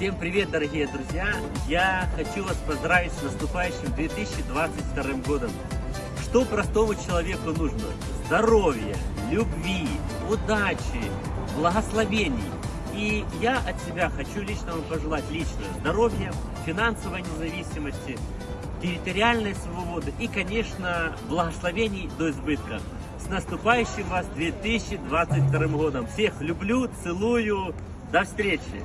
Всем привет, дорогие друзья! Я хочу вас поздравить с наступающим 2022 годом. Что простому человеку нужно? Здоровья, любви, удачи, благословений. И я от себя хочу лично вам пожелать лично здоровья, финансовой независимости, территориальной свободы и, конечно, благословений до избытка. С наступающим вас 2022 годом! Всех люблю, целую, до встречи!